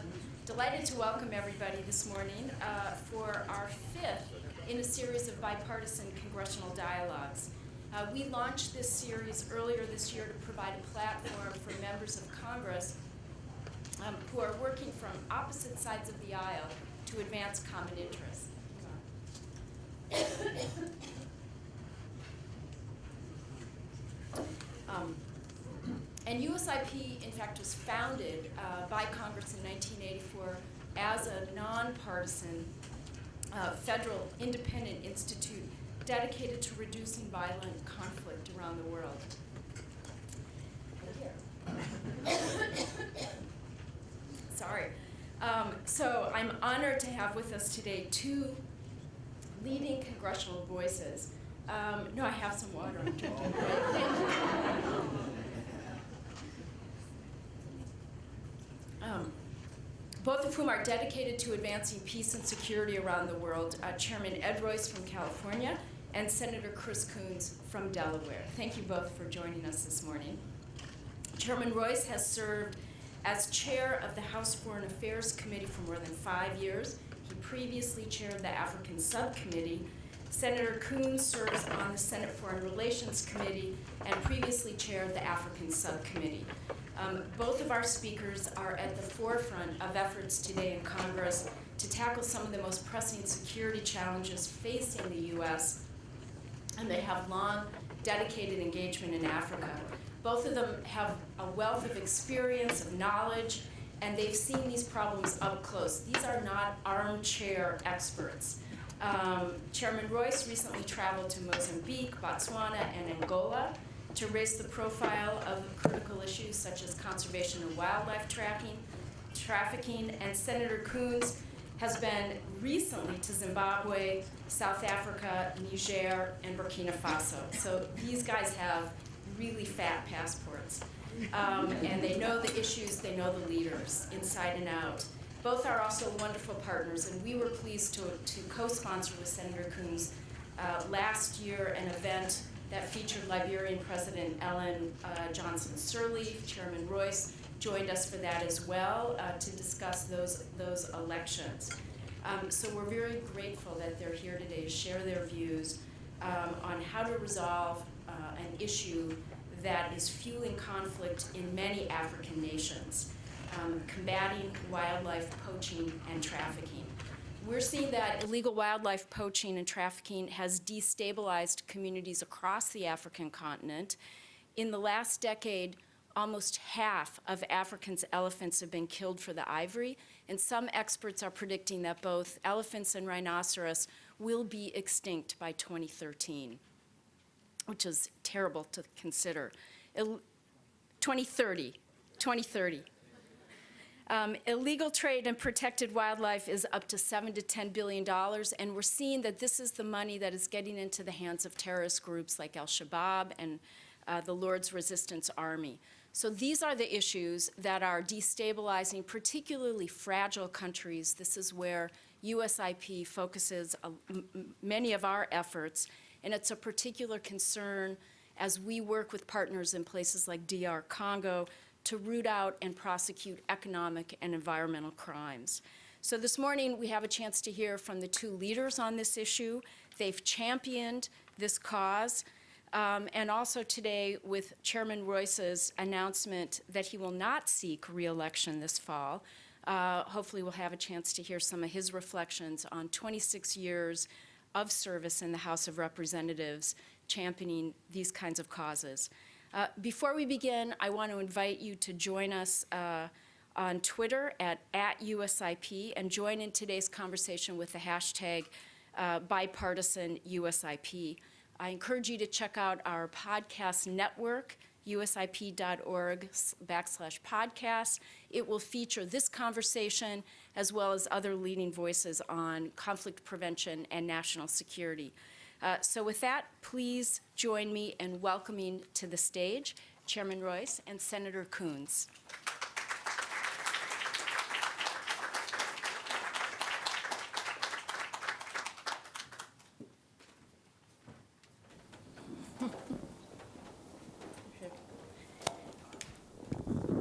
and delighted to welcome everybody this morning uh, for our fifth in a series of bipartisan congressional dialogues. Uh, we launched this series earlier this year to provide a platform for members of Congress um, who are working from opposite sides of the aisle to advance common interests. Um, and USIP, in fact, was founded uh, by Congress in 1984 as a nonpartisan uh, federal independent institute dedicated to reducing violent conflict around the world. Sorry. Um, so I'm honored to have with us today two leading congressional voices. Um, no, I have some water. I'm drinking. Thank you. Um, both of whom are dedicated to advancing peace and security around the world. Uh, Chairman Ed Royce from California and Senator Chris Coons from Delaware. Thank you both for joining us this morning. Chairman Royce has served as chair of the House Foreign Affairs Committee for more than five years. He previously chaired the African Subcommittee. Senator Coons serves on the Senate Foreign Relations Committee and previously chaired the African Subcommittee. Um, both of our speakers are at the forefront of efforts today in Congress to tackle some of the most pressing security challenges facing the U.S., and they have long dedicated engagement in Africa. Both of them have a wealth of experience, of knowledge, and they've seen these problems up close. These are not armchair experts. Um, Chairman Royce recently traveled to Mozambique, Botswana, and Angola to raise the profile of critical issues such as conservation and wildlife tracking, trafficking, and Senator Coons has been recently to Zimbabwe, South Africa, Niger, and Burkina Faso. So these guys have really fat passports. Um, and they know the issues, they know the leaders, inside and out. Both are also wonderful partners, and we were pleased to, to co-sponsor with Senator Coons uh, last year an event that featured Liberian President Ellen uh, Johnson Sirleaf, Chairman Royce joined us for that as well uh, to discuss those, those elections. Um, so we're very grateful that they're here today to share their views um, on how to resolve uh, an issue that is fueling conflict in many African nations, um, combating wildlife poaching and trafficking. We're seeing that illegal wildlife poaching and trafficking has destabilized communities across the African continent. In the last decade, almost half of Africa's elephants have been killed for the ivory, and some experts are predicting that both elephants and rhinoceros will be extinct by 2013 which is terrible to consider. Il 2030, 2030. Um, illegal trade in protected wildlife is up to seven to ten billion dollars, and we're seeing that this is the money that is getting into the hands of terrorist groups like Al-Shabaab and uh, the Lord's Resistance Army. So these are the issues that are destabilizing particularly fragile countries. This is where USIP focuses uh, many of our efforts and it's a particular concern as we work with partners in places like DR Congo to root out and prosecute economic and environmental crimes. So this morning we have a chance to hear from the two leaders on this issue. They've championed this cause. Um, and also today with Chairman Royce's announcement that he will not seek reelection this fall. Uh, hopefully we'll have a chance to hear some of his reflections on 26 years of service in the House of Representatives championing these kinds of causes. Uh, before we begin, I want to invite you to join us uh, on Twitter at, at USIP and join in today's conversation with the hashtag uh, bipartisan USIP. I encourage you to check out our podcast network, usip.org backslash podcast. It will feature this conversation as well as other leading voices on conflict prevention and national security. Uh, so with that, please join me in welcoming to the stage Chairman Royce and Senator Coons.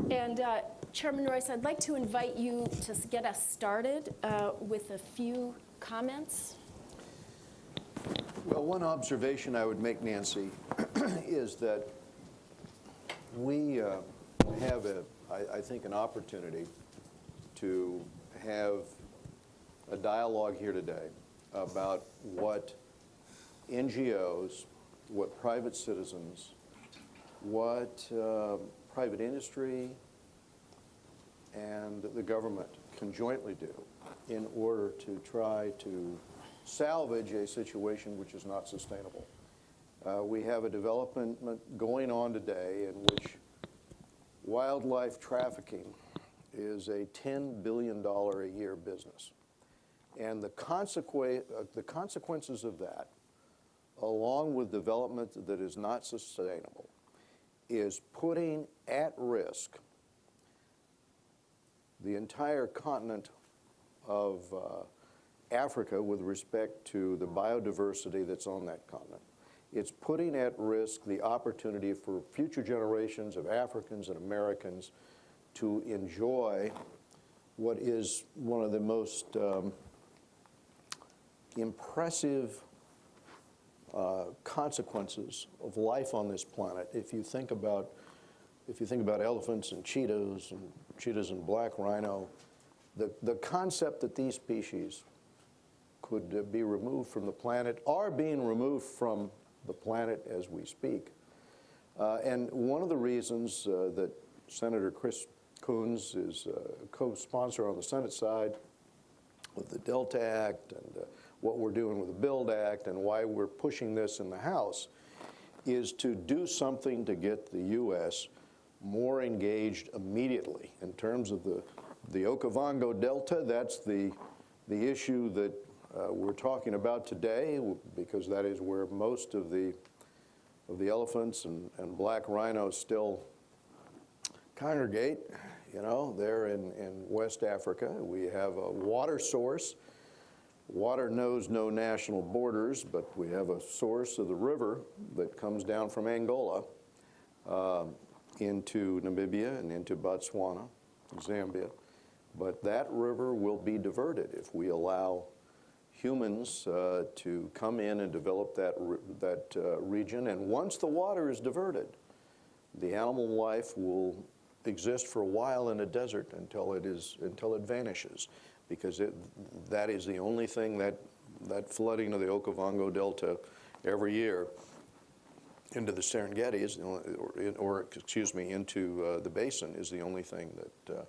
And uh, Chairman Royce, I'd like to invite you to get us started uh, with a few comments one observation I would make, Nancy, is that we uh, have, a, I, I think, an opportunity to have a dialogue here today about what NGOs, what private citizens, what uh, private industry and the government can jointly do in order to try to salvage a situation which is not sustainable. Uh, we have a development going on today in which wildlife trafficking is a $10 billion a year business. And the, consequ- uh, the consequences of that, along with development that is not sustainable, is putting at risk the entire continent of uh, Africa with respect to the biodiversity that's on that continent. It's putting at risk the opportunity for future generations of Africans and Americans to enjoy what is one of the most um, impressive uh, consequences of life on this planet. If you think about, if you think about elephants and cheetahs and cheetahs and black rhino, the, the concept that these species could uh, be removed from the planet are being removed from the planet as we speak. Uh, and one of the reasons uh, that Senator Chris Coons is a co-sponsor on the Senate side of the Delta Act and uh, what we're doing with the Build Act and why we're pushing this in the House is to do something to get the U.S. more engaged immediately in terms of the, the Okavango Delta. That's the, the issue that uh, we're talking about today because that is where most of the, of the elephants and, and black rhinos still congregate. You know, they're in, in West Africa. We have a water source. Water knows no national borders, but we have a source of the river that comes down from Angola uh, into Namibia and into Botswana, Zambia. But that river will be diverted if we allow humans uh, to come in and develop that, re that uh, region. And once the water is diverted, the animal life will exist for a while in a desert until it is until it vanishes, because it, that is the only thing that that flooding of the Okavango Delta every year into the Serengeti is, the only, or, or excuse me, into uh, the basin is the only thing that uh,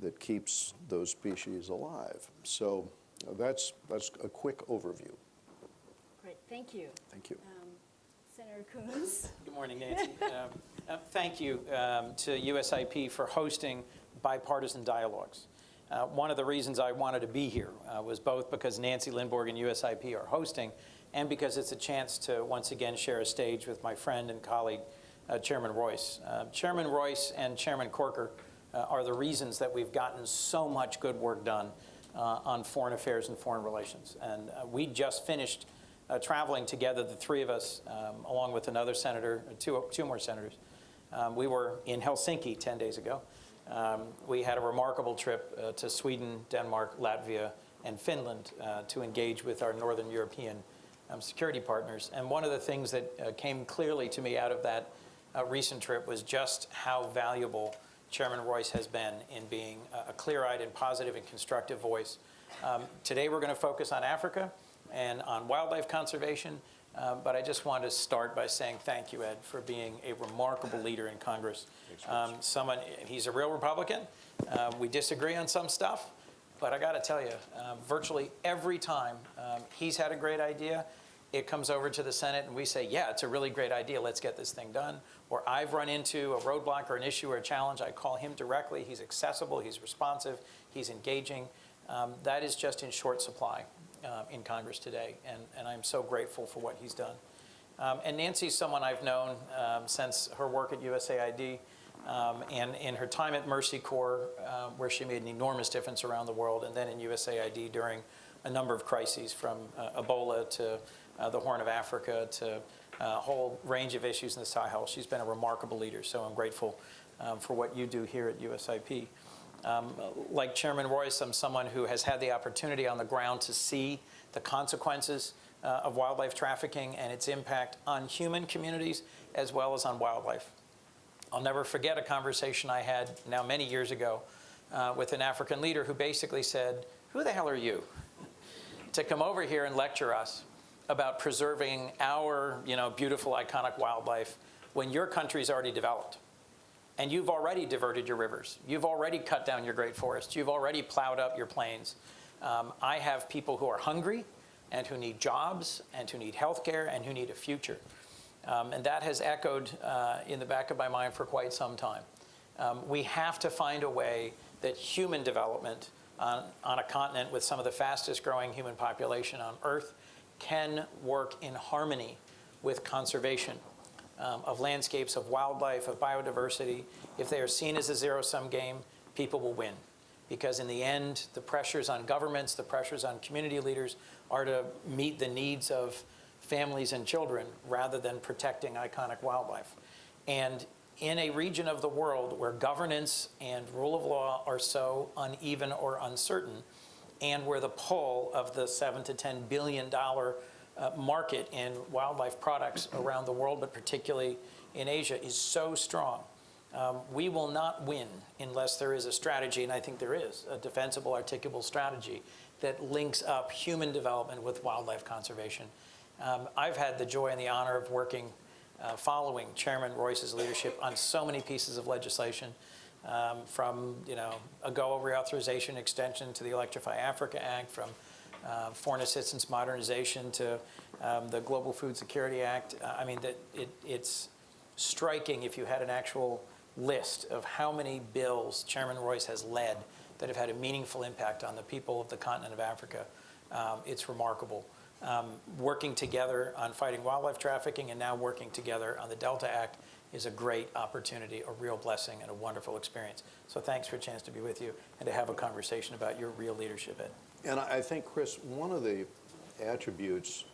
that keeps those species alive. So that's that's a quick overview. Great, thank you. Thank you. Um, Senator Coons? Good morning, Nancy. Um, uh, Thank you um, to USIP for hosting bipartisan dialogues. Uh, One of the reasons I wanted to be here uh, was both because Nancy Lindborg and USIP are hosting and because it's a chance to once again share a stage with my friend and colleague, uh, Chairman Royce. Uh, Chairman Royce and Chairman Corker uh, are the reasons that we've gotten so much good work done on foreign affairs and foreign relations. And uh, we just finished uh, traveling together, the three of us, um, along with another senator, two, two more senators. Um, we were in Helsinki 10 days ago. Um, we had a remarkable trip uh, to Sweden, Denmark, Latvia, and Finland uh, to engage with our Northern European um, security partners. And one of the things that uh, came clearly to me out of that uh, recent trip was just how valuable Chairman Royce has been in being a, clear-eyed and positive and constructive voice. Um, today we're going to focus on Africa and on wildlife conservation, uh, but I just want to start by saying thank you, Ed, for being a remarkable leader in Congress. Um, someone, he's a real Republican. Uh, we disagree on some stuff, but I got to tell you, uh, virtually every time um, he's had a great idea, it comes over to the Senate and we say, yeah, it's a really great idea, let's get this thing done. Or I've run into a roadblock or an issue or a challenge, I call him directly, he's accessible, he's responsive, he's engaging. Um, that is just in short supply uh, in Congress today, and, and I'm so grateful for what he's done. Um, and Nancy's someone I've known um, since her work at USAID um, and in her time at Mercy Corps, uh, where she made an enormous difference around the world, and then in USAID during a number of crises from uh, Ebola to the Horn of Africa to a whole range of issues in the Sahel. She's been a remarkable leader, so I'm grateful um, for what you do here at USIP. Um, like Chairman Royce, I'm someone who has had the opportunity on the ground to see the consequences uh, of wildlife trafficking and its impact on human communities as well as on wildlife. I'll never forget a conversation I had now many years ago uh, with an African leader who basically said, who the hell are you to come over here and lecture us about preserving our you know, beautiful, iconic wildlife when your country's already developed? And you've already diverted your rivers. You've already cut down your great forests. You've already plowed up your plains. Um, I have people who are hungry and who need jobs and who need health care and who need a future. Um, and that has echoed uh, in the back of my mind for quite some time. Um, we have to find a way that human development on, on a continent with some of the fastest growing human population on Earth can work in harmony with conservation um, of landscapes, of wildlife, of biodiversity. If they are seen as a zero-sum game, people will win. Because in the end, the pressures on governments, the pressures on community leaders are to meet the needs of families and children rather than protecting iconic wildlife. And in a region of the world where governance and rule of law are so uneven or uncertain, and where the pull of the seven to ten billion dollar uh, market in wildlife products around the world, but particularly in Asia, is so strong. Um, we will not win unless there is a strategy, and I think there is, a defensible, articulable strategy that links up human development with wildlife conservation. Um, I've had the joy and the honor of working uh, following Chairman Royce's leadership on so many pieces of legislation, um, from you know a AGOA reauthorization extension to the Electrify Africa Act, from uh, foreign assistance modernization to um, the Global Food Security Act. Uh, I mean, that it, it's striking if you had an actual list of how many bills Chairman Royce has led that have had a meaningful impact on the people of the continent of Africa. Um, it's remarkable. Um, working together on fighting wildlife trafficking and now working together on the Delta Act is a great opportunity, a real blessing, and a wonderful experience. So thanks for a chance to be with you and to have a conversation about your real leadership, Ed. And I think, Chris, one of the attributes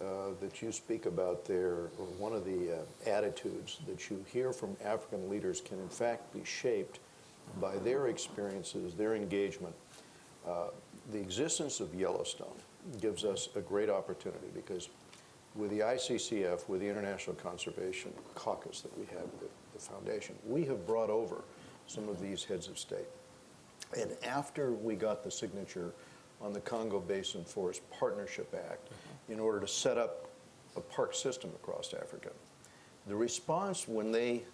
uh, that you speak about there, or one of the uh, attitudes that you hear from African leaders can in fact be shaped by their experiences, their engagement. Uh, The existence of Yellowstone gives us a great opportunity because with the ICCF, with the International Conservation Caucus that we have, the, the foundation, we have brought over some of these heads of state. And after we got the signature on the Congo Basin Forest Partnership Act mm-hmm. in order to set up a park system across Africa, the response when they,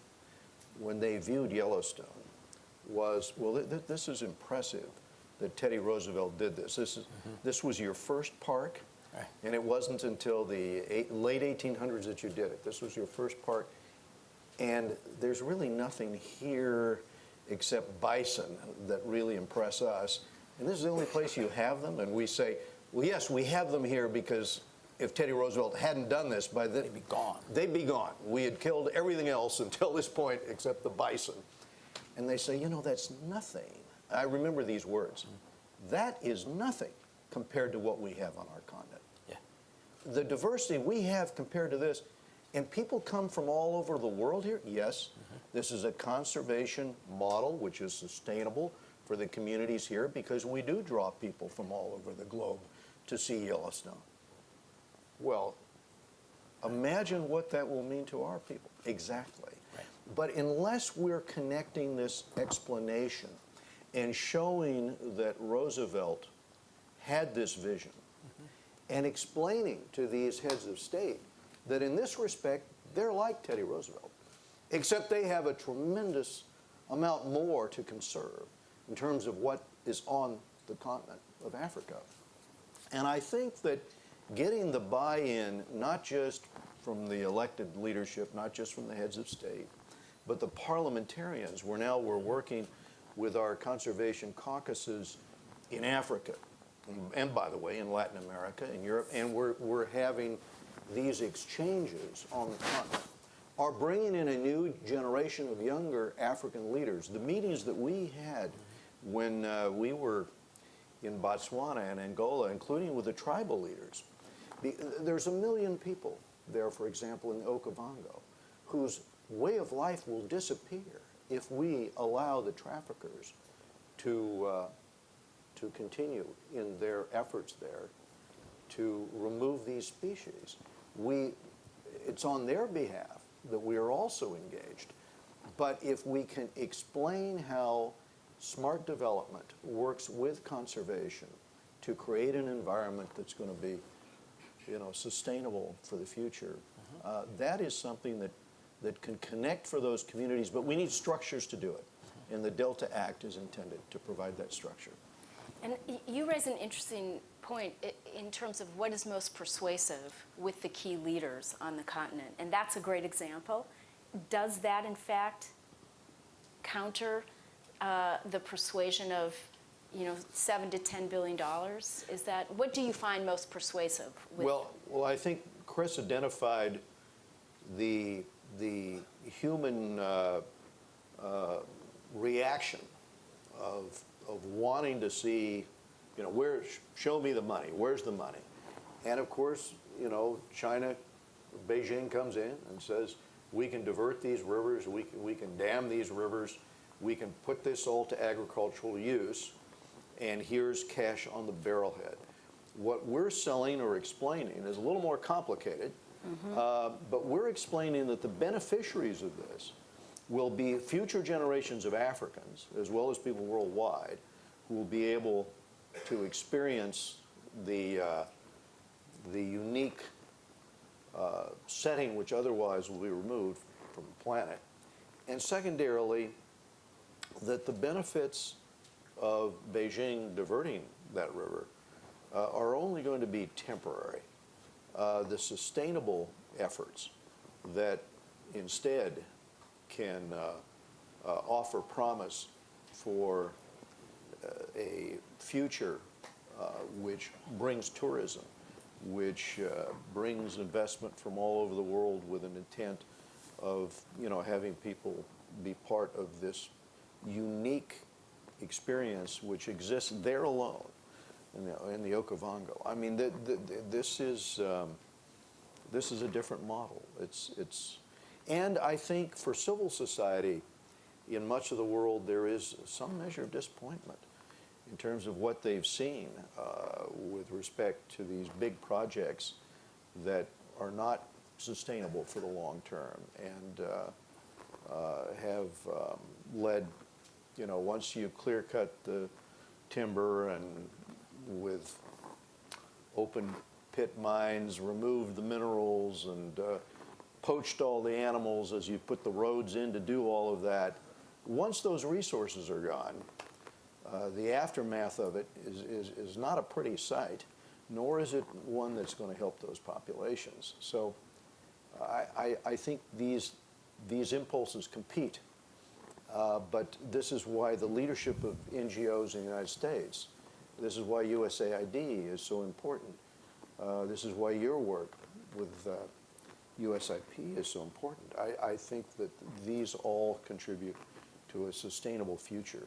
when they viewed Yellowstone was, well, th th this is impressive that Teddy Roosevelt did this. This, is, mm-hmm. this was your first park, Right. and it wasn't until the eight, late 1800s that you did it. This was your first part. And there's really nothing here except bison that really impress us. And this is the only place you have them. And we say, well, yes, we have them here because if Teddy Roosevelt hadn't done this, by then They'd be gone. They'd be gone. We had killed everything else until this point except the bison. And they say, you know, that's nothing. I remember these words. That is nothing compared to what we have on our continent. The diversity we have compared to this, and people come from all over the world here, yes. Mm-hmm. This is a conservation model which is sustainable for the communities here because we do draw people from all over the globe to see Yellowstone. Well, imagine what that will mean to our people. Exactly. Right. But unless we're connecting this explanation and showing that Roosevelt had this vision and explaining to these heads of state that in this respect, they're like Teddy Roosevelt, except they have a tremendous amount more to conserve in terms of what is on the continent of Africa. And I think that getting the buy-in, not just from the elected leadership, not just from the heads of state, but the parliamentarians, we're now we're working with our conservation caucuses in Africa, and by the way, in Latin America, in Europe, and we're, we're having these exchanges on the continent, are bringing in a new generation of younger African leaders. The meetings that we had when uh, we were in Botswana and Angola, including with the tribal leaders. The, there's a million people there, for example, in Okavango, whose way of life will disappear if we allow the traffickers to, uh, to continue in their efforts there to remove these species, we, it's on their behalf that we are also engaged. But if we can explain how smart development works with conservation to create an environment that's going to be, you know, sustainable for the future, uh, that is something that, that can connect for those communities, but we need structures to do it. And the Delta Act is intended to provide that structure. And you raise an interesting point in terms of what is most persuasive with the key leaders on the continent, and that's a great example. Does that, in fact, counter uh, the persuasion of, you know, seven to ten billion dollars? Is that what do you find most persuasive? With, Well, well, I think Chris identified the, the human uh, uh, reaction of, of wanting to see, you know, where, show me the money, where's the money? And of course, you know, China, Beijing comes in and says, we can divert these rivers, we can, we can dam these rivers, we can put this all to agricultural use, and here's cash on the barrelhead. What we're selling or explaining is a little more complicated, uh, but we're explaining that the beneficiaries of this will be future generations of Africans, as well as people worldwide, who will be able to experience the, uh, the unique uh, setting which otherwise will be removed from the planet. And secondarily, that the benefits of Beijing diverting that river uh, are only going to be temporary. Uh, the sustainable efforts that instead can uh, uh, offer promise for uh, a future which brings tourism, which brings investment from all over the world with an intent of, you know, having people be part of this unique experience which exists there alone in the, in the Okavango. I mean, the, the- this is um, this is a different model. It's it's, and I think for civil society, in much of the world, there is some measure of disappointment in terms of what they've seen uh, with respect to these big projects that are not sustainable for the long term and uh, uh, have um, led, you know, once you clear cut the timber and with open pit mines, remove the minerals and uh, poached all the animals as you put the roads in to do all of that. Once those resources are gone, uh, the aftermath of it is, is, is not a pretty sight, nor is it one that's going to help those populations. So I, I, I think these, these impulses compete. Uh, but this is why the leadership of NGOs in the United States, this is why USAID is so important. Uh, this is why your work with uh, USIP is so important. I, I think that these all contribute to a sustainable future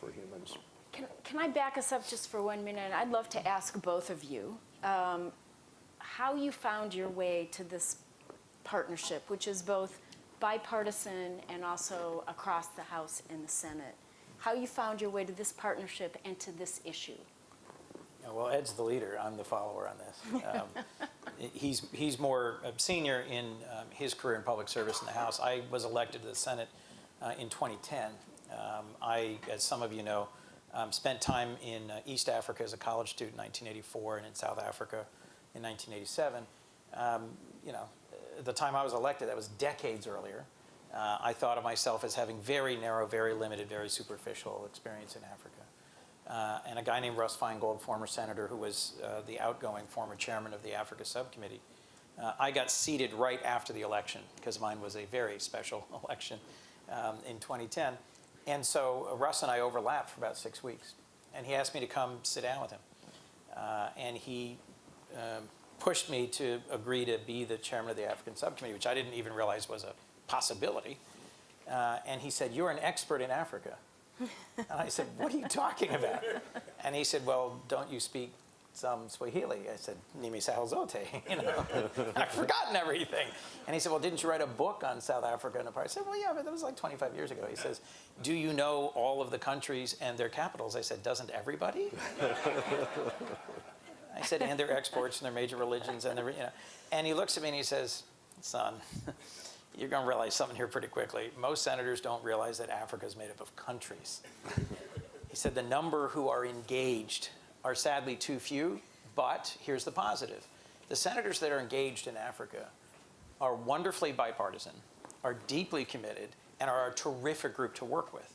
for humans. Can, can I back us up just for one minute? I'd love to ask both of you um, how you found your way to this partnership, which is both bipartisan and also across the House and the Senate. How you found your way to this partnership and to this issue. Yeah, Well, Ed's the leader, I'm the follower on this. Um, He's, he's more senior in um, his career in public service in the House. I was elected to the Senate uh, in 2010. Um, I, as some of you know, um, spent time in uh, East Africa as a college student in 1984 and in South Africa in 1987. Um, You know, the time I was elected, that was decades earlier. Uh, I thought of myself as having very narrow, very limited, very superficial experience in Africa uh, and a guy named Russ Feingold, former senator, who was uh, the outgoing former chairman of the Africa Subcommittee. Uh, I got seated right after the election because mine was a very special election um, in 2010. And so uh, Russ and I overlapped for about six weeks. And he asked me to come sit down with him. Uh, and he um, pushed me to agree to be the chairman of the African Subcommittee, which I didn't even realize was a possibility. Uh, and he said, You're an expert in Africa. And I said, What are you talking about? And he said, Well, don't you speak some Swahili. I said, Nimi Sahel Zote, you know, I've forgotten everything. And he said, well, didn't you write a book on South Africa and apartheid? I said, well, yeah, but that was like 25 years ago. He says, do you know all of the countries and their capitals? I said, doesn't everybody? I said, and their exports and their major religions and their, you know. And he looks at me and he says, son, you're going to realize something here pretty quickly. Most senators don't realize that Africa is made up of countries. He said the number who are engaged are sadly too few, but here's the positive. The senators that are engaged in Africa are wonderfully bipartisan, are deeply committed, and are a terrific group to work with.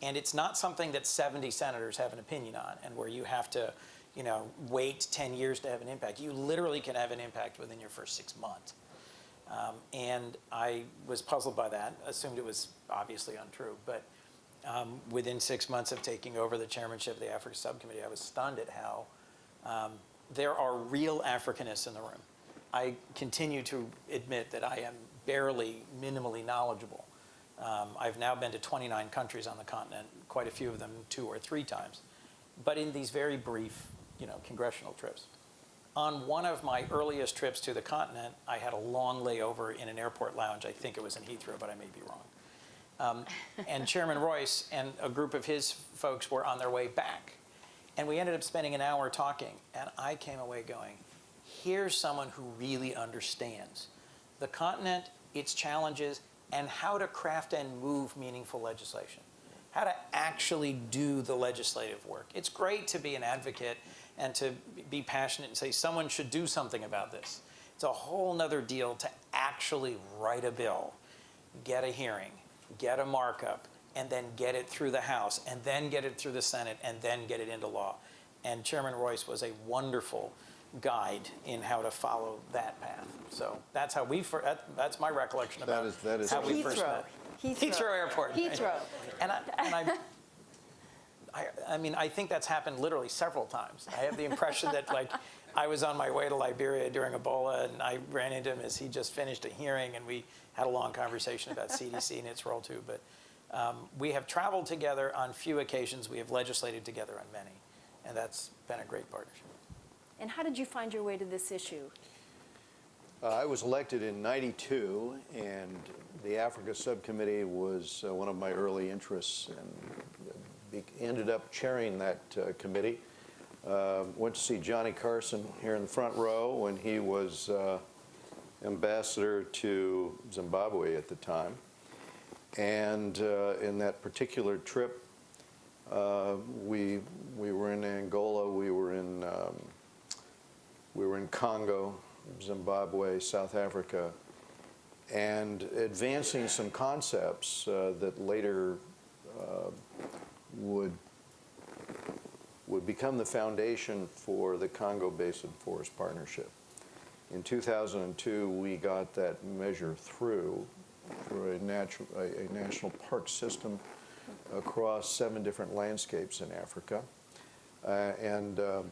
And it's not something that 70 senators have an opinion on and where you have to, you know, wait 10 years to have an impact. You literally can have an impact within your first six months. Um, and I was puzzled by that, assumed it was obviously untrue. But um, within six months of taking over the chairmanship of the Africa Subcommittee, I was stunned at how um, there are real Africanists in the room. I continue to admit that I am barely minimally knowledgeable. Um, I've now been to 29 countries on the continent, quite a few of them two or three times, but in these very brief, you know, congressional trips. On one of my earliest trips to the continent, I had a long layover in an airport lounge. I think it was in Heathrow, but I may be wrong. Um, and Chairman Royce and a group of his folks were on their way back. And we ended up spending an hour talking, and I came away going, here's someone who really understands the continent, its challenges, and how to craft and move meaningful legislation, how to actually do the legislative work. It's great to be an advocate and to be passionate and say someone should do something about this. It's a whole nother deal to actually write a bill, get a hearing, get a markup, and then get it through the House, and then get it through the Senate, and then get it into law. And Chairman Royce was a wonderful guide in how to follow that path. So that's how we, fir- that- that's my recollection That about is- that is how we first Heathrow. met. Heathrow. Heathrow Airport. right. Heathrow. And I, and I, I, I mean, I think that's happened literally several times. I have the impression that like I was on my way to Liberia during Ebola and I ran into him as he just finished a hearing and we had a long conversation about CDC and its role too. But um, we have traveled together on few occasions. We have legislated together on many. And that's been a great partnership. And how did you find your way to this issue? Uh, I was elected in 92, and the Africa Subcommittee was uh, one of my early interests, and be- ended up chairing that uh, committee. Uh, Went to see Johnnie Carson here in the front row when he was uh, ambassador to Zimbabwe at the time. And uh, in that particular trip, uh, we, we were in Angola, we were in um, we were in Congo, Zimbabwe, South Africa, and advancing some concepts uh, that later uh, would would become the foundation for the Congo Basin Forest Partnership. In 2002, we got that measure through for a, natural, a, a national park system across seven different landscapes in Africa. Uh, and um,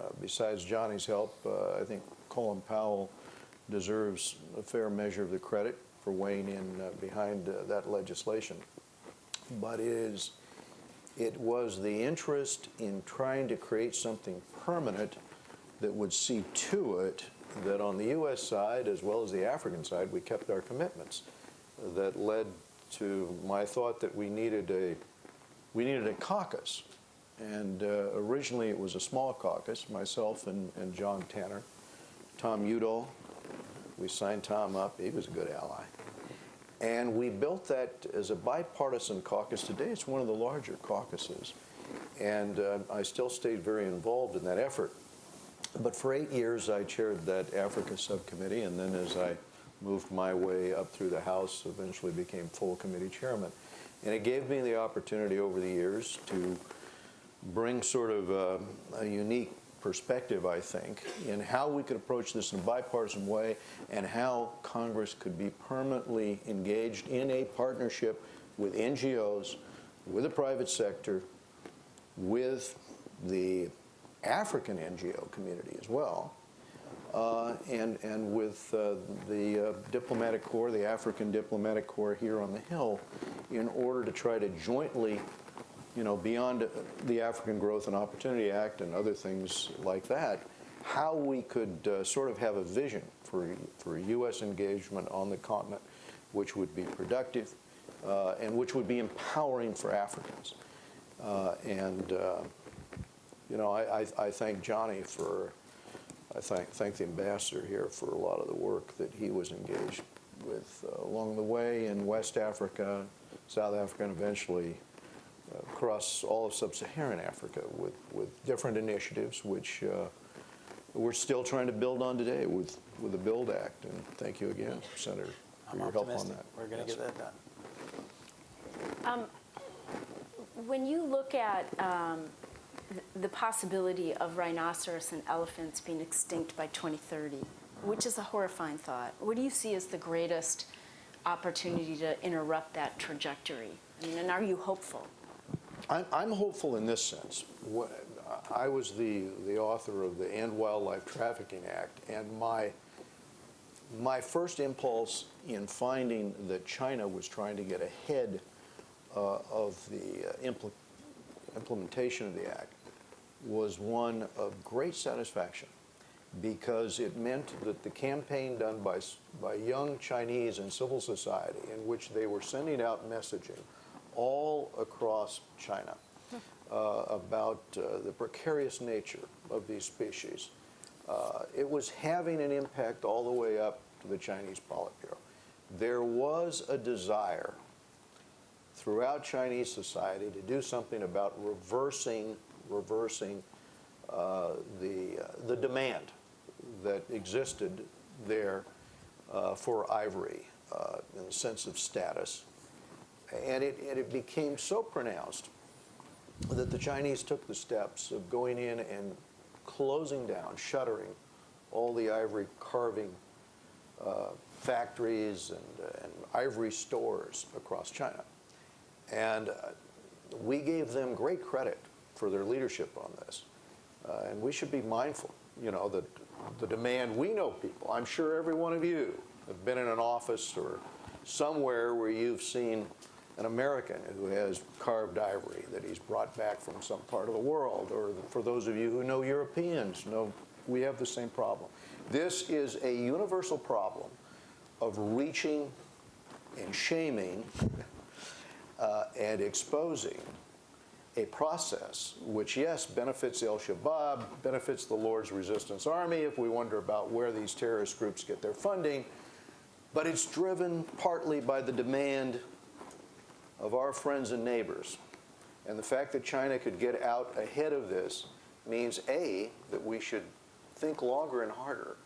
uh, besides Johnnie's help, uh, I think Colin Powell deserves a fair measure of the credit for weighing in uh, behind uh, that legislation. But it is, it was the interest in trying to create something permanent that would see to it that on the U.S. side, as well as the African side, we kept our commitments. That led to my thought that we needed a, we needed a caucus. And uh, originally it was a small caucus, myself and, and John Tanner, Tom Udall. We signed Tom up, he was a good ally. And we built that as a bipartisan caucus. Today it's one of the larger caucuses. And uh, I still stayed very involved in that effort. But for eight years, I chaired that Africa subcommittee, and then as I moved my way up through the House, eventually became full committee chairman. And it gave me the opportunity over the years to bring sort of a, a unique perspective, I think, in how we could approach this in a bipartisan way and how Congress could be permanently engaged in a partnership with NGOs, with the private sector, with the African NGO community as well, uh, and, and with uh, the uh, diplomatic corps, the African diplomatic corps here on the Hill, in order to try to jointly you know, beyond the African Growth and Opportunity Act and other things like that, how we could uh, sort of have a vision for, for U.S. engagement on the continent, which would be productive uh, and which would be empowering for Africans. Uh, and, uh, you know, I, I, I thank Johnnie for, I thank, thank the ambassador here for a lot of the work that he was engaged with uh, along the way in West Africa, South Africa, and eventually across all of sub-Saharan Africa with, with different initiatives, which uh, we're still trying to build on today with, with the BUILD Act. And thank you again, Senator, for I'm your help on that. We're going to Yes. get that done. When you look at um, the possibility of rhinoceros and elephants being extinct by 2030, which is a horrifying thought, what do you see as the greatest opportunity to interrupt that trajectory? I mean, and are you hopeful? I'm, hopeful in this sense. I was the, the author of the End Wildlife Trafficking Act, and my, my first impulse in finding that China was trying to get ahead uh, of the uh, impl- implementation of the act was one of great satisfaction because it meant that the campaign done by, by young Chinese in civil society, in which they were sending out messaging all across China uh, about uh, the precarious nature of these species, uh, it was having an impact all the way up to the Chinese Politburo. There was a desire throughout Chinese society to do something about reversing, reversing uh, the, uh, the demand that existed there uh, for ivory in the sense of status. And it, and it became so pronounced that the Chinese took the steps of going in and closing down, shuttering all the ivory carving uh, factories and, uh, and ivory stores across China. And uh, we gave them great credit for their leadership on this. Uh, and we should be mindful, you know, that the demand, we know people, I'm sure every one of you have been in an office or somewhere where you've seen an American who has carved ivory that he's brought back from some part of the world, or for those of you who know Europeans, know we have the same problem. This is a universal problem of reaching and shaming uh, and exposing a process which, yes, benefits El Shabaab, benefits the Lord's Resistance Army if we wonder about where these terrorist groups get their funding, but it's driven partly by the demand of our friends and neighbors. And the fact that China could get out ahead of this means, A, that we should think longer and harder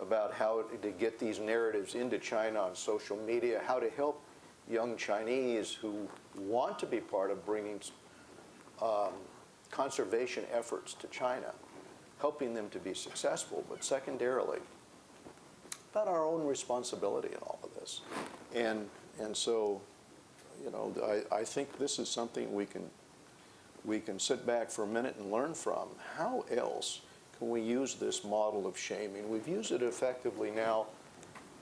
about how to get these narratives into China on social media, how to help young Chinese who want to be part of bringing um, conservation efforts to China, helping them to be successful, but secondarily, about our own responsibility in all of this. And, and so, you know, I, I think this is something we can, we can sit back for a minute and learn from. How else can we use this model of shaming? We've used it effectively now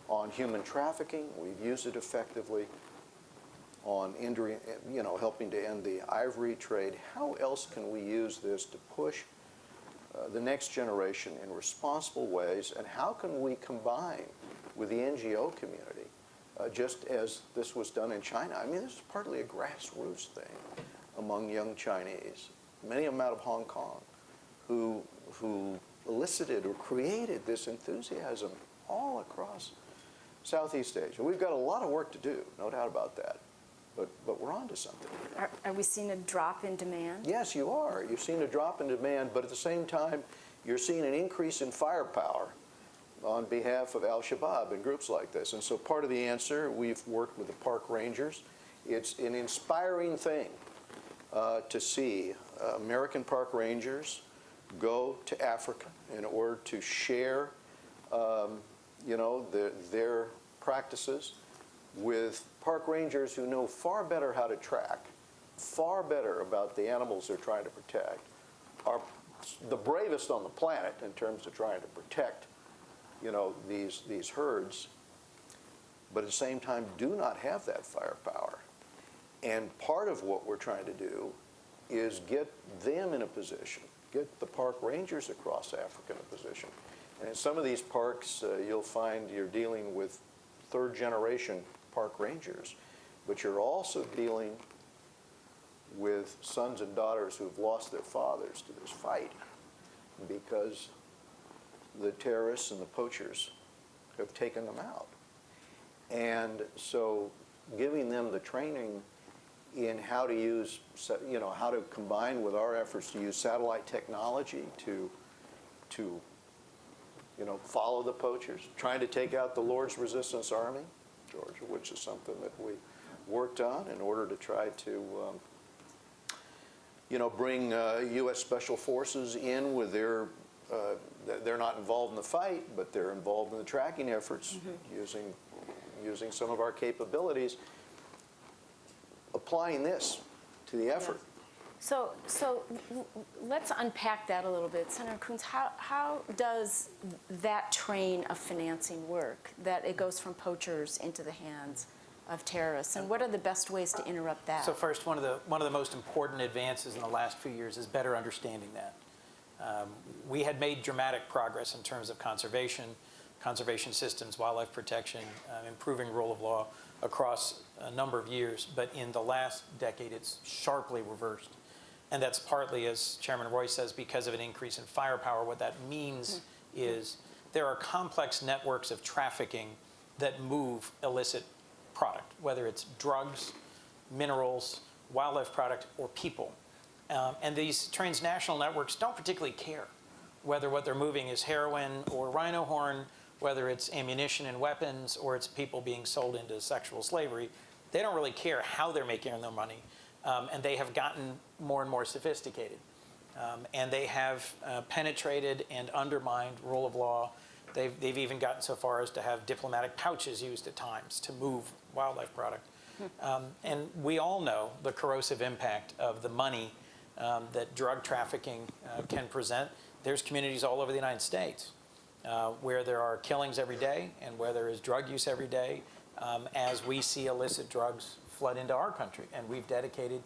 on human trafficking. We've used it effectively on injury, you know, helping to end the ivory trade. How else can we use this to push uh, the next generation in responsible ways? And how can we combine with the NGO community, uh, just as this was done in China? I mean, this is partly a grassroots thing among young Chinese, many of them out of Hong Kong, who, who elicited or created this enthusiasm all across Southeast Asia. We've got a lot of work to do, no doubt about that. But, but we're on to something. Are, are we seeing a drop in demand? Yes, you are. You've seen a drop in demand, but at the same time, you're seeing an increase in firepower on behalf of al-Shabaab and groups like this. And so part of the answer, we've worked with the park rangers. It's an inspiring thing uh, to see uh, American park rangers go to Africa in order to share, um, you know, the, their practices with park rangers who know far better how to track, far better about the animals they're trying to protect, are the bravest on the planet in terms of trying to protect, you know, these, these herds, but at the same time do not have that firepower. And part of what we're trying to do is get them in a position, get the park rangers across Africa in a position. And in some of these parks, uh, you'll find you're dealing with third-generation park rangers, but you're also dealing with sons and daughters who've lost their fathers to this fight because the terrorists and the poachers have taken them out. And so giving them the training in how to use, you know, how to combine with our efforts to use satellite technology to, to, you know, follow the poachers, trying to take out the Lord's Resistance Army, Georgia, which is something that we worked on in order to try to, um, you know, bring uh, U.S. Special Forces in with their, uh, they're not involved in the fight, but they're involved in the tracking efforts mm-hmm. using, using some of our capabilities, applying this to the effort. So, so w- w- let's unpack that a little bit. Senator Coons, how, how does that train of financing work? That it goes from poachers into the hands of terrorists? And what are the best ways to interrupt that? So first, one of the, one of the most important advances in the last few years is better understanding that. Um, We had made dramatic progress in terms of conservation, conservation systems, wildlife protection, um, improving rule of law across a number of years, but in the last decade, it's sharply reversed. And that's partly, as Chairman Royce says, because of an increase in firepower. What that means is there are complex networks of trafficking that move illicit product, whether it's drugs, minerals, wildlife product, or people. Um, and these transnational networks don't particularly care whether what they're moving is heroin or rhino horn, whether it's ammunition and weapons, or it's people being sold into sexual slavery. They don't really care how they're making their money. Um, and they have gotten more and more sophisticated. Um, and they have uh, penetrated and undermined rule of law. They've, they've even gotten so far as to have diplomatic pouches used at times to move wildlife product. Um, and we all know the corrosive impact of the money um, that drug trafficking uh, can present. There's communities all over the United States uh, where there are killings every day and where there is drug use every day um, as we see illicit drugs flood into our country. And we've dedicated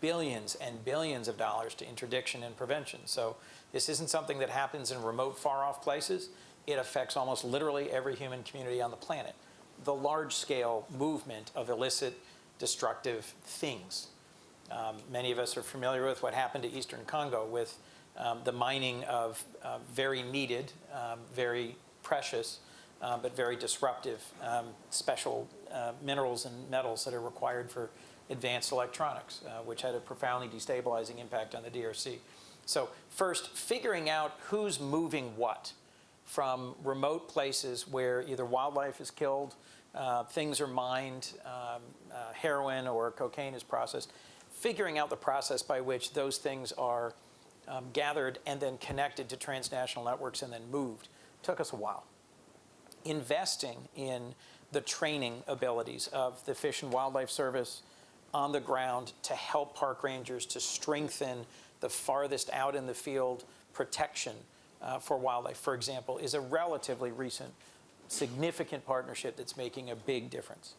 billions and billions of dollars to interdiction and prevention. So this isn't something that happens in remote, far-off places. It affects almost literally every human community on the planet. The large-scale movement of illicit, destructive things. Um, many of us are familiar with what happened to Eastern Congo with um, the mining of uh, very needed, um, very precious, uh, but very disruptive um, special uh, minerals and metals that are required for advanced electronics, uh, which had a profoundly destabilizing impact on the DRC. So first, figuring out who's moving what from remote places where either wildlife is killed, uh, things are mined, um, uh, heroin or cocaine is processed, figuring out the process by which those things are um, gathered and then connected to transnational networks and then moved took us a while. Investing in the training abilities of the Fish and Wildlife Service on the ground to help park rangers to strengthen the farthest out in the field protection uh, for wildlife, for example, is a relatively recent significant partnership that's making a big difference.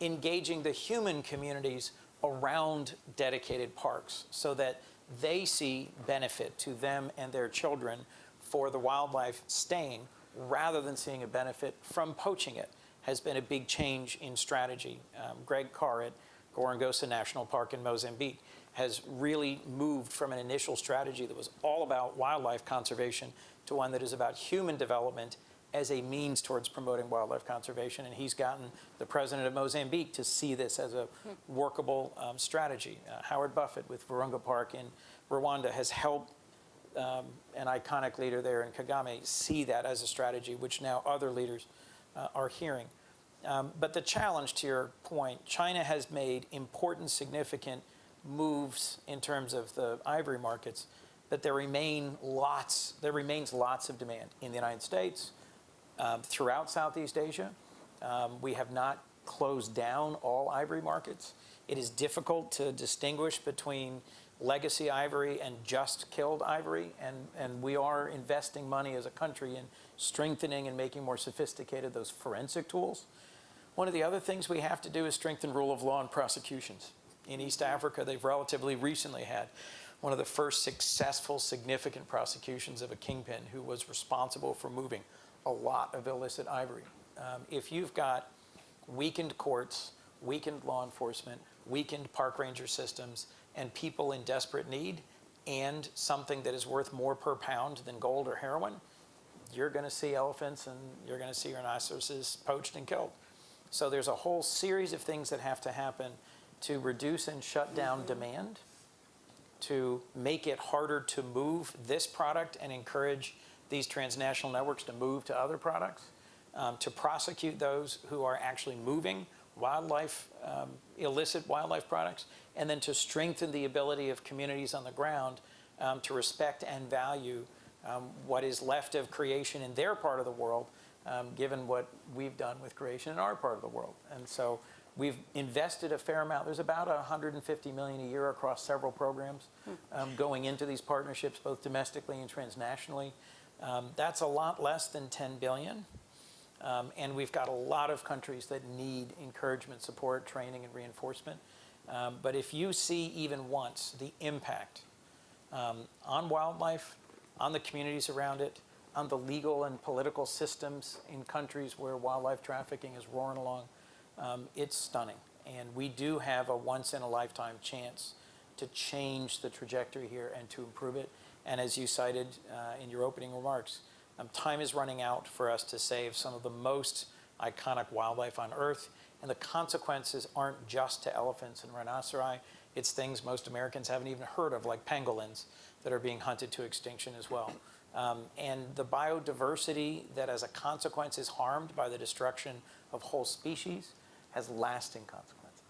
Engaging the human communities around dedicated parks so that they see benefit to them and their children for the wildlife staying rather than seeing a benefit from poaching it has been a big change in strategy. Um, Greg Carr at Gorongosa National Park in Mozambique has really moved from an initial strategy that was all about wildlife conservation to one that is about human development as a means towards promoting wildlife conservation. And he's gotten the president of Mozambique to see this as a workable um, strategy. Uh, Howard Buffett with Virunga Park in Rwanda has helped um, an iconic leader there in Kagame see that as a strategy, which now other leaders uh, are hearing. Um, but the challenge to your point, China has made important, significant moves in terms of the ivory markets, but there remain lots, there remains lots of demand in the United States, throughout Southeast Asia. Um, we have not closed down all ivory markets. It is difficult to distinguish between legacy ivory and just killed ivory, and, and we are investing money as a country in strengthening and making more sophisticated those forensic tools. One of the other things we have to do is strengthen rule of law and prosecutions In East Africa, they've relatively recently had one of the first successful, significant prosecutions of a kingpin who was responsible for moving a lot of illicit ivory. Um, if you've got weakened courts, weakened law enforcement, weakened park ranger systems, and people in desperate need, and something that is worth more per pound than gold or heroin, you're going to see elephants and you're going to see rhinoceroses poached and killed. So there's a whole series of things that have to happen to reduce and shut down demand, to make it harder to move this product and encourage these transnational networks to move to other products, um, to prosecute those who are actually moving wildlife, um, illicit wildlife products, and then to strengthen the ability of communities on the ground um, to respect and value um, what is left of creation in their part of the world, um, given what we've done with creation in our part of the world. And so we've invested a fair amount. There's about 150 million a year across several programs um, going into these partnerships, both domestically and transnationally. Um, that's a lot less than 10 billion. Um, and we've got a lot of countries that need encouragement, support, training, and reinforcement. Um, but if you see even once the impact on wildlife, on the communities around it, on the legal and political systems in countries where wildlife trafficking is roaring along, it's stunning. And we do have a once in a lifetime chance to change the trajectory here and to improve it. And as you cited uh, in your opening remarks, um, time is running out for us to save some of the most iconic wildlife on Earth. And the consequences aren't just to elephants and rhinoceri. It's things most Americans haven't even heard of, like pangolins that are being hunted to extinction as well. Um, and the biodiversity that as a consequence is harmed by the destruction of whole species has lasting consequences.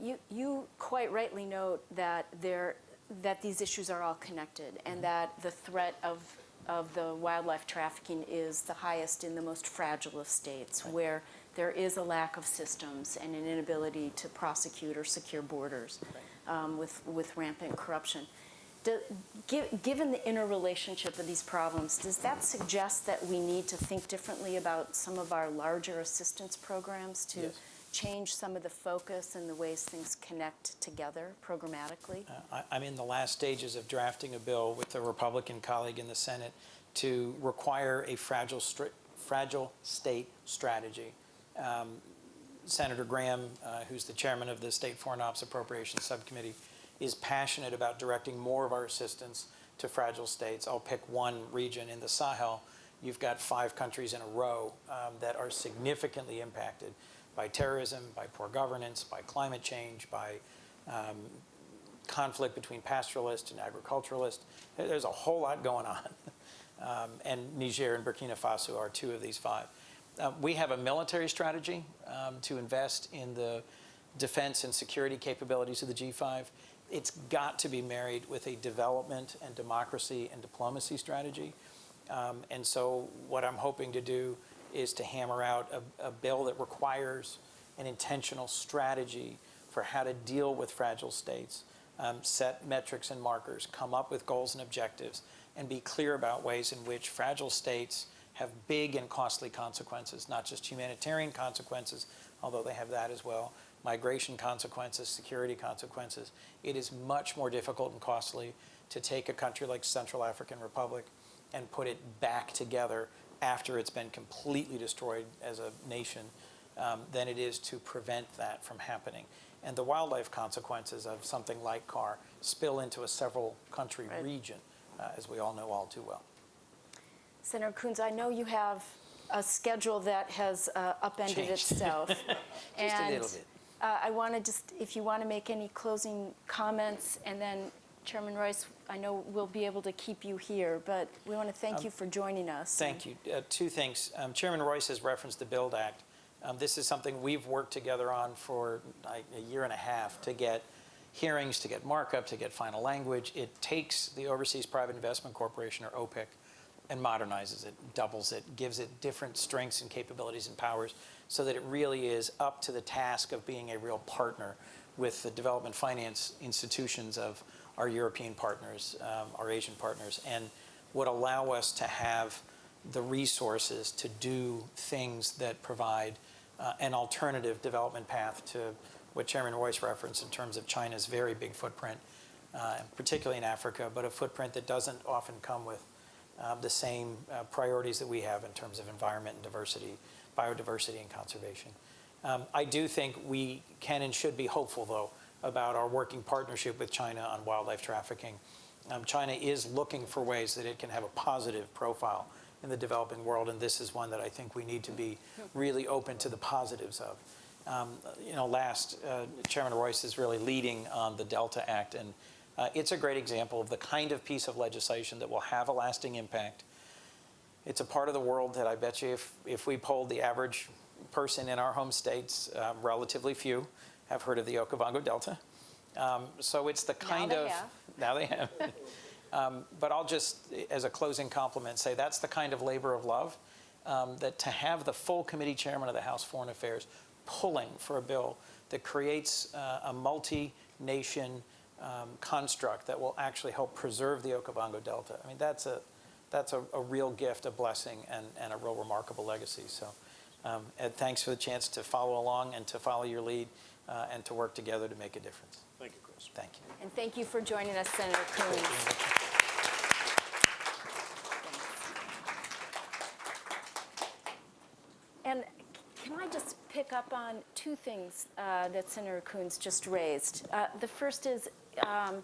You, you quite rightly note that there, that these issues are all connected and that the threat of, of the wildlife trafficking is the highest in the most fragile of states where there is a lack of systems and an inability to prosecute or secure borders um, with, with rampant corruption. Do, gi- given the interrelationship of these problems, does that suggest that we need to think differently about some of our larger assistance programs to Yes. Change some of the focus and the ways things connect together programmatically? Uh, I- I'm in the last stages of drafting a bill with a Republican colleague in the Senate to require a fragile, fragile state strategy. Um, Senator Graham, uh, who's the chairman of the State Foreign Ops Appropriations Subcommittee, is passionate about directing more of our assistance to fragile states. I'll pick one region in the Sahel. You've got five countries in a row um, that are significantly impacted by terrorism, by poor governance, by climate change, by um, conflict between pastoralists and agriculturalists. There's a whole lot going on. Um, and Niger and Burkina Faso are two of these five. Uh, we have a military strategy um, to invest in the defense and security capabilities of the G5. It's got to be married with a development and democracy and diplomacy strategy. Um, and so what I'm hoping to do is to hammer out a, a bill that requires an intentional strategy for how to deal with fragile states, um, set metrics and markers, come up with goals and objectives, and be clear about ways in which fragile states have big and costly consequences, not just humanitarian consequences, although they have that as well, migration consequences, security consequences. It is much more difficult and costly to take a country like Central African Republic and put it back together after it's been completely destroyed as a nation um, than it is to prevent that from happening. And the wildlife consequences of something like CAR spill into a several country Right. region, uh, as we all know all too well. Senator Coons, I know you have a schedule that has uh, upended Changed. itself. Just a And, little bit. uh, I want to just, if you want to make any closing comments, and then Chairman Royce, I know we'll be able to keep you here, but we want to thank you for joining us. Um, Thank you. Uh, Two things. Um, Chairman Royce has referenced the BUILD Act. Um, This is something we've worked together on for like, a year and a half to get hearings, to get markup, to get final language. It takes the Overseas Private Investment Corporation, or OPIC, and modernizes it, doubles it, gives it different strengths and capabilities and powers so that it really is up to the task of being a real partner with the development finance institutions of our European partners, um, our Asian partners, and would allow us to have the resources to do things that provide uh, an alternative development path to what Chairman Royce referenced in terms of China's very big footprint, uh, particularly in Africa, but a footprint that doesn't often come with uh, the same uh, priorities that we have in terms of environment and diversity, biodiversity and conservation. Um, I do think we can and should be hopeful, though, about our working partnership with China on wildlife trafficking. Um, China is looking for ways that it can have a positive profile in the developing world, and this is one that I think we need to be really open to the positives of. Um, you know, last, uh, Chairman Royce is really leading on the Delta Act, and uh, it's a great example of the kind of piece of legislation that will have a lasting impact. It's a part of the world that I bet you if, if we polled the average person in our home states, um, relatively few have heard of the Okavango Delta. Um, so it's the kind they of have. now they have. um, but I'll just, as a closing compliment, say that's the kind of labor of love um, that to have the full committee chairman of the House Foreign Affairs pulling for a bill that creates uh, a multi-nation um, construct that will actually help preserve the Okavango Delta. I mean, that's a that's a, a real gift, a blessing, and, and a real remarkable legacy. So, um, Ed, thanks for the chance to follow along and to follow your lead uh, and to work together to make a difference. Thank you, Chris. Thank you. And thank you for joining us, Senator Coons. And can I just pick up on two things uh, that Senator Coons just raised? Uh, The first is, um,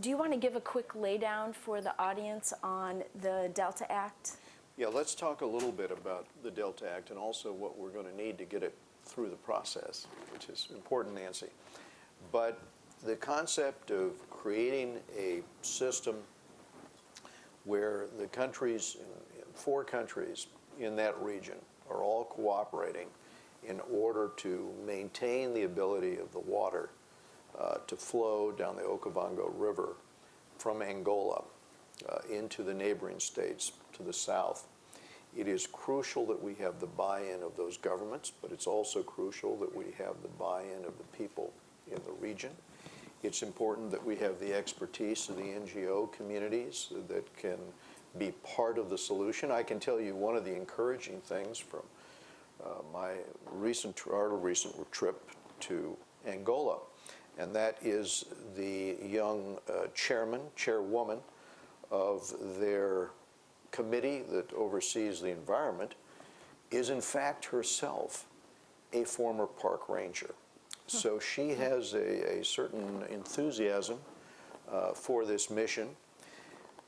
do you want to give a quick laydown for the audience on the Delta Act? Yeah, let's talk a little bit about the Delta Act and also what we're going to need to get it through the process, which is important, Nancy. But the concept of creating a system where the countries, four countries in that region are all cooperating in order to maintain the ability of the water uh, to flow down the Okavango River from Angola uh, into the neighboring states to the south. It is crucial that we have the buy-in of those governments, but it's also crucial that we have the buy-in of the people in the region. It's important that we have the expertise of the NGO communities that can be part of the solution. I can tell you one of the encouraging things from uh, my recent, our recent trip to Angola, and that is the young uh, chairman, chairwoman of their committee that oversees the environment is in fact herself a former park ranger. So she has a, a certain enthusiasm uh, for this mission.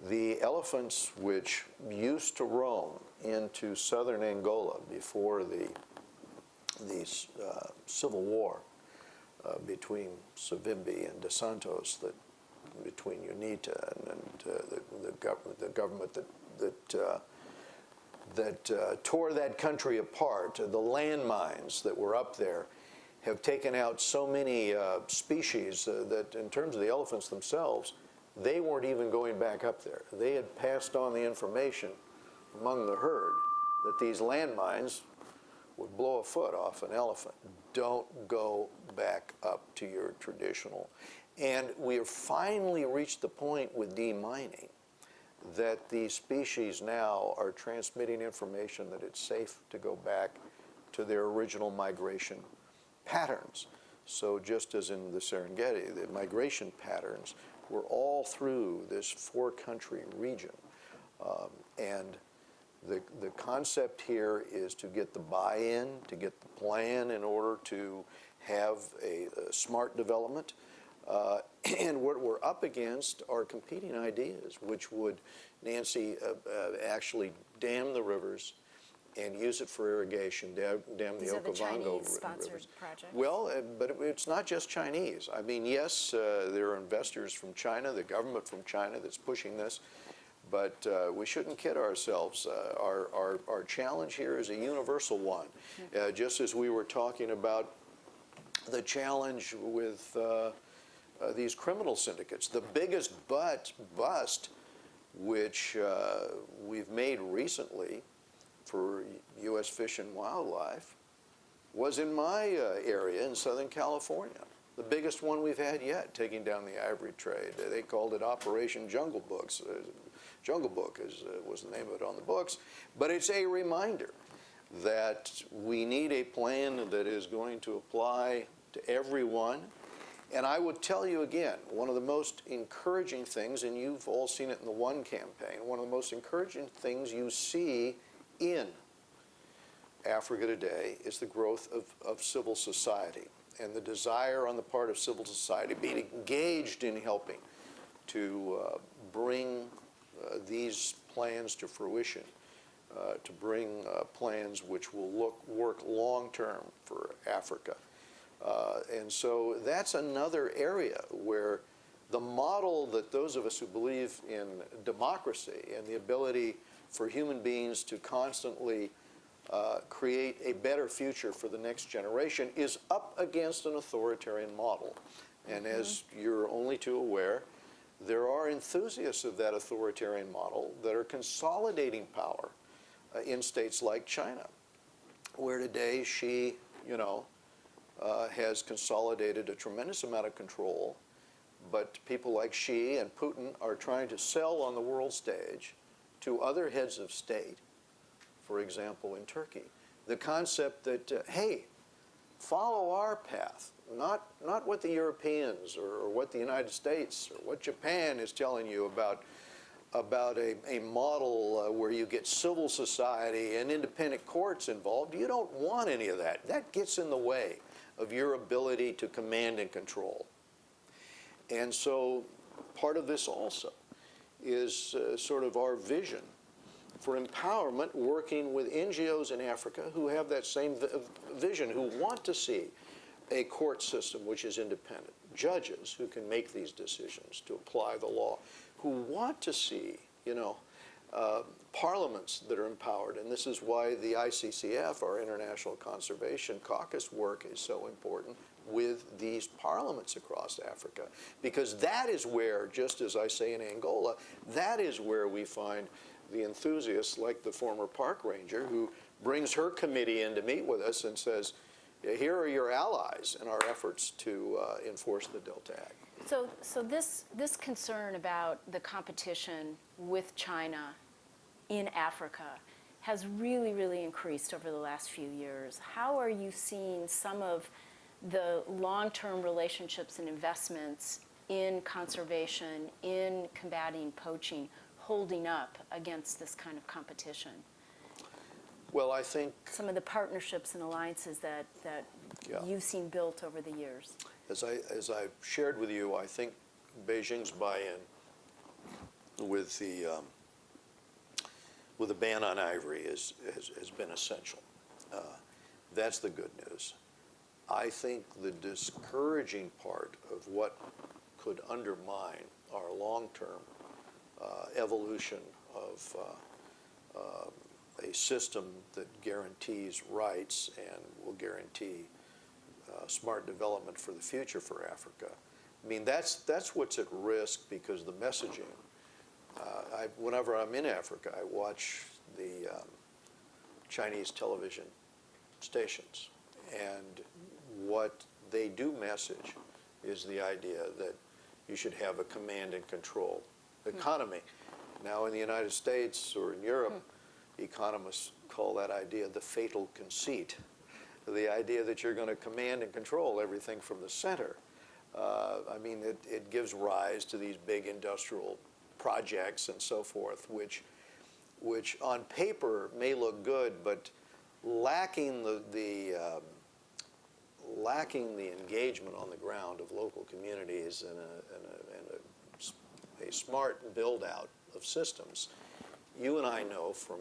The elephants which used to roam into southern Angola before the, the uh, civil war uh, between Savimbi and Dos Santos, that, between UNITA and, and uh, the, the, gov- the government that, that uh, that uh, tore that country apart. The landmines that were up there have taken out so many uh, species uh, that, in terms of the elephants themselves, they weren't even going back up there. They had passed on the information among the herd that these landmines would blow a foot off an elephant. Don't go back up to your traditional. And we have finally reached the point with demining that these species now are transmitting information that it's safe to go back to their original migration patterns. So just as in the Serengeti, the migration patterns were all through this four-country region. Um, and the, the concept here is to get the buy-in, to get the plan in order to have a, a smart development. Uh, and what we're up against are competing ideas, which would, Nancy, uh, uh, actually dam the rivers and use it for irrigation, dam, dam the the Okavango Chinese-sponsored rivers. projects. Well, uh, but it- it's not just Chinese. I mean, yes, uh, there are investors from China, the government from China that's pushing this, but uh, we shouldn't kid ourselves. Uh, Our, our, our challenge here is a universal one. Uh, Just as we were talking about the challenge with uh, these criminal syndicates. The biggest but bust which uh, we've made recently for U.S. Fish and Wildlife was in my uh, area in Southern California. The biggest one we've had yet, taking down the ivory trade. They called it Operation Jungle Books. Uh, Jungle Book is, uh, was the name of it on the books. But it's a reminder that we need a plan that is going to apply to everyone. And I would tell you again, one of the most encouraging things, and you've all seen it in the One campaign, one of the most encouraging things you see in Africa today is the growth of, of civil society and the desire on the part of civil society being engaged in helping to uh, bring uh, these plans to fruition, uh, to bring uh, plans which will look, work long-term for Africa. Uh, and so that's another area where the model that those of us who believe in democracy and the ability for human beings to constantly uh, create a better future for the next generation is up against an authoritarian model. And as you're only too aware, there are enthusiasts of that authoritarian model that are consolidating power uh, in states like China, where today Xi, you know, uh, has consolidated a tremendous amount of control, but people like Xi and Putin are trying to sell on the world stage to other heads of state, for example, in Turkey, the concept that, uh, hey, follow our path, not, not what the Europeans or, or what the United States or what Japan is telling you about, about a, a model uh, where you get civil society and independent courts involved. You don't want any of that. That gets in the way of your ability to command and control. And so part of this also is uh, sort of our vision for empowerment working with NGOs in Africa who have that same vision, who want to see a court system which is independent, judges who can make these decisions to apply the law, who want to see, you know, uh, parliaments that are empowered. And this is why the ICCF, our International Conservation Caucus work, is so important with these parliaments across Africa. Because that is where, just as I say in Angola, that is where we find the enthusiasts like the former park ranger who brings her committee in to meet with us and says, here are your allies in our efforts to uh, enforce the Delta Act. So, so this, this concern about the competition with China in Africa has really, really increased over the last few years. How are you seeing some of the long-term relationships and investments in conservation, in combating poaching, holding up against this kind of competition? Well, I think Some of the partnerships and alliances that, that Yeah. you've seen built over the years. As I, as I shared with you, I think Beijing's buy-in with the, um, with a ban on ivory is, has, has been essential. Uh, That's the good news. I think the discouraging part of what could undermine our long-term uh, evolution of uh, um, a system that guarantees rights and will guarantee uh, smart development for the future for Africa. I mean, that's, that's what's at risk because the messaging. Uh, I, whenever I'm in Africa, I watch the um, Chinese television stations. And what they do message is the idea that you should have a command and control economy. Now, in the United States or in Europe, economists call that idea the fatal conceit the idea that you're going to command and control everything from the center. Uh, I mean, it, it gives rise to these big industrial projects and so forth, which, which on paper may look good, but lacking the, the um, lacking the engagement on the ground of local communities and a, and a, and a a smart build-out of systems. You and I know from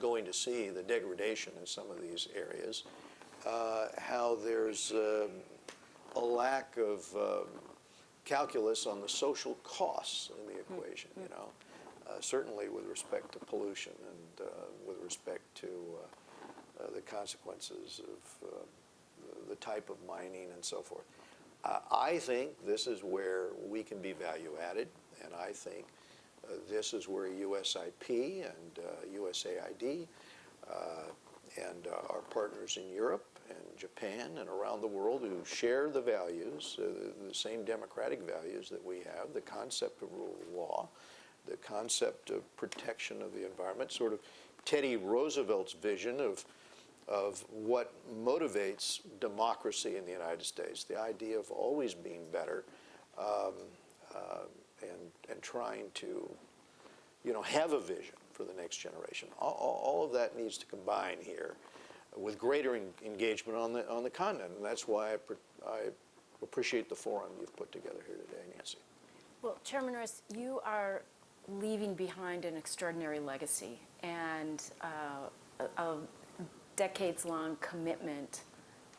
going to see the degradation in some of these areas, uh, how there's um, a lack of um, calculus on the social costs in the equation, you know, uh, certainly with respect to pollution and uh, with respect to uh, uh, the consequences of uh, the- type of mining and so forth. Uh, I think this is where we can be value added, and I think uh, this is where USIP and uh, USAID uh, and uh, our partners in Europe and Japan and around the world who share the values, uh, the same democratic values that we have, the concept of rule of law, the concept of protection of the environment, sort of Teddy Roosevelt's vision of of what motivates democracy in the United States, the idea of always being better um, uh, and, and trying to, you know, have a vision for the next generation. All, all all of that needs to combine here with greater en- engagement on the, on the continent. And that's why I, I appreciate the forum you've put together here today, Nancy. Well, Chairman Royce, you are leaving behind an extraordinary legacy and uh, a, a decades-long commitment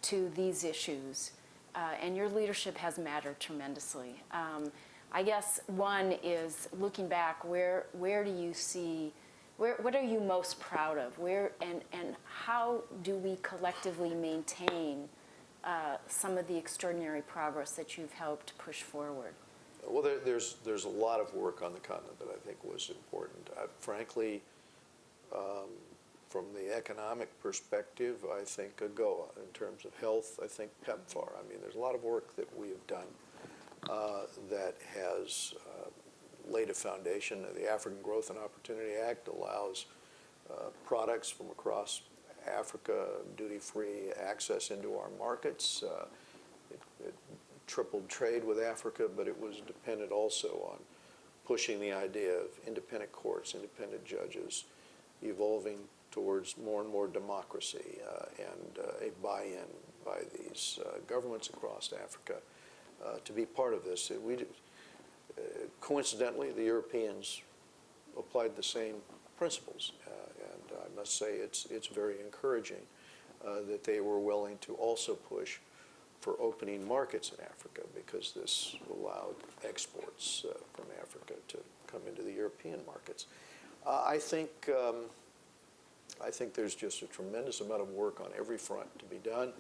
to these issues, uh, and your leadership has mattered tremendously. Um, I guess one is looking back, where where do you see, where what are you most proud of? Where and and how do we collectively maintain uh, some of the extraordinary progress that you've helped push forward? Well, there, there's, there's a lot of work on the continent that I think was important. Uh, Frankly, um, from the economic perspective, I think AGOA. In terms of health, I think PEPFAR. I mean, there's a lot of work that we have done uh, that has laid a foundation. The African Growth and Opportunity Act allows uh, products from across Africa, duty-free access into our markets. Uh, it- it tripled trade with Africa, but it was dependent also on pushing the idea of independent courts, independent judges, evolving towards more and more democracy uh, and uh, a buy-in by these uh, governments across Africa uh, to be part of this. We, coincidentally, the Europeans applied the same principles, uh, and I must say it's, it's very encouraging uh, that they were willing to also push for opening markets in Africa because this allowed exports uh, from Africa to come into the European markets. Uh, I think um, I think there's just a tremendous amount of work on every front to be done.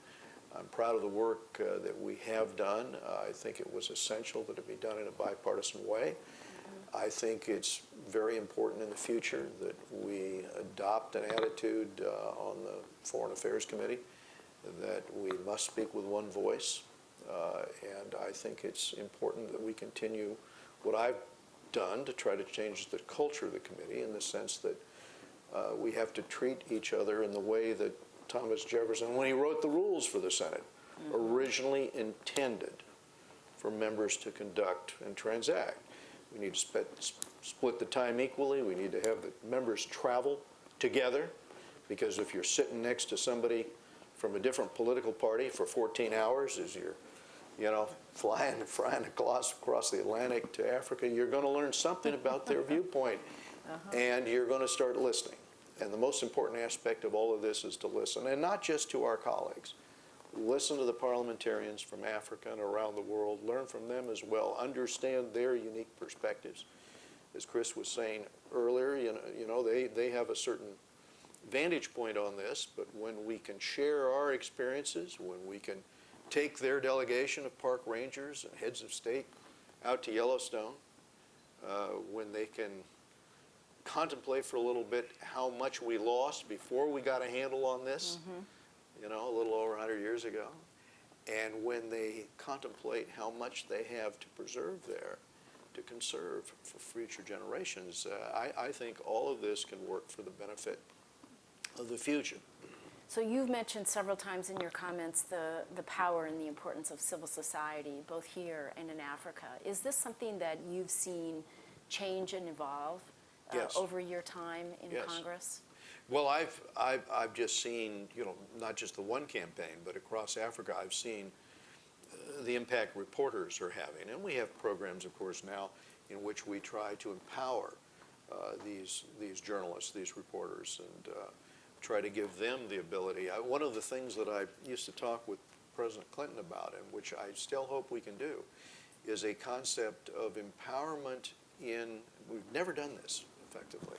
I'm proud of the work uh, that we have done. Uh, I think it was essential that it be done in a bipartisan way. I think it's very important in the future that we adopt an attitude uh, on the Foreign Affairs Committee that we must speak with one voice. Uh, and I think it's important that we continue what I've done to try to change the culture of the committee in the sense that uh, we have to treat each other in the way that Thomas Jefferson, when he wrote the rules for the Senate, mm-hmm. originally intended for members to conduct and transact. We need to spe- split the time equally. We need to have the members travel together because if you're sitting next to somebody from a different political party for 14 hours as you're, you know, flying, flying across, across the Atlantic to Africa, you're going to learn something about their viewpoint uh-huh. and you're going to start listening. And the most important aspect of all of this is to listen, and not just to our colleagues. Listen to the parliamentarians from Africa and around the world, learn from them as well, understand their unique perspectives. As Chris was saying earlier, you know, you know they, they have a certain vantage point on this, but when we can share our experiences, when we can take their delegation of park rangers and heads of state out to Yellowstone, uh, when they can contemplate for a little bit how much we lost before we got a handle on this, you know, a little over 100 years ago, and when they contemplate how much they have to preserve there, to conserve for future generations, uh, I, I think all of this can work for the benefit of the future. So you've mentioned several times in your comments the, the power and the importance of civil society, both here and in Africa. Is this something that you've seen change and evolve Yes. over your time in Yes. Congress? Well, I've, I've, I've just seen, you know, not just the one campaign, but across Africa, I've seen uh, the impact reporters are having. And we have programs, of course, now in which we try to empower uh, these, these journalists, these reporters, and uh, try to give them the ability. I, one of the things that I used to talk with President Clinton about, and which I still hope we can do, is a concept of empowerment in, we've never done this effectively.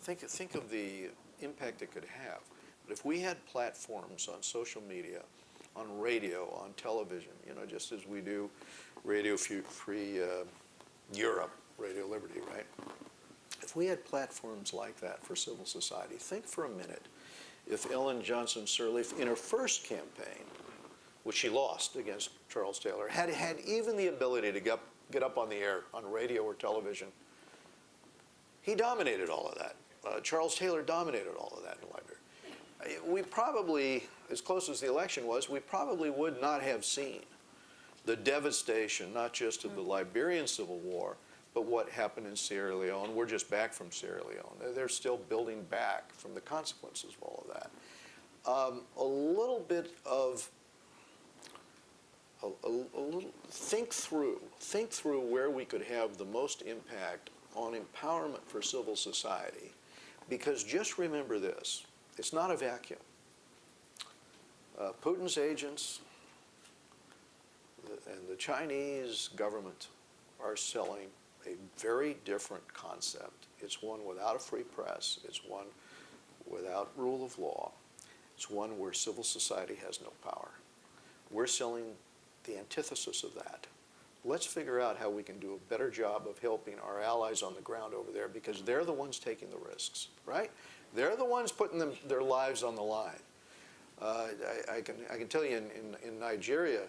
Think, think of the impact it could have. But if we had platforms on social media, on radio, on television, you know, just as we do Radio Free uh, Europe, Radio Liberty, right? If we had platforms like that for civil society, think for a minute if Ellen Johnson Sirleaf, in her first campaign, which she lost against Charles Taylor, had had even the ability to get, get up on the air on radio or television. He dominated all of that. Uh, Charles Taylor dominated all of that in Liberia. we probably, as close as the election was, we probably would not have seen the devastation, not just of the Liberian Civil War, but what happened in Sierra Leone. We're just back from Sierra Leone. They're- They're still building back from the consequences of all of that. Um, a little bit of a, a, a little think through think through where we could have the most impact on empowerment for civil society because just remember this it's not a vacuum. Uh, putin's agents and the chinese government are selling a very different concept. It's one without a free press it's one without rule of law it's one where civil society has no power. We're selling the antithesis of that. Let's figure out how we can do a better job of helping our allies on the ground over there because they're the ones taking the risks, right? They're the ones putting them, their lives on the line. Uh, I, I, can, I can tell you in, in, in Nigeria,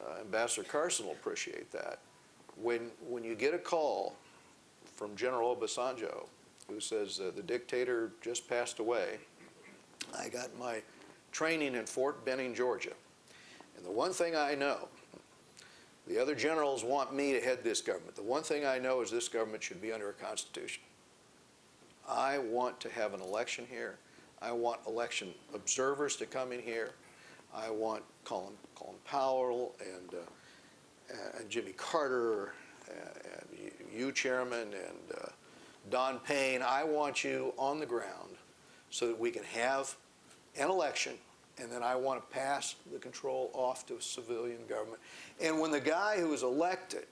uh, Ambassador Carson will appreciate that. When, when you get a call from General Obasanjo who says uh, the dictator just passed away, I got my training in Fort Benning, Georgia. And the one thing I know, the other generals want me to head this government. The one thing I know is this government should be under a constitution. I want to have an election here. I want election observers to come in here. I want Colin, Colin Powell and, uh, and Jimmy Carter and, and you, Chairman, and uh, Don Payne. I want you on the ground so that we can have an election and then I want to pass the control off to civilian government. And when the guy who was elected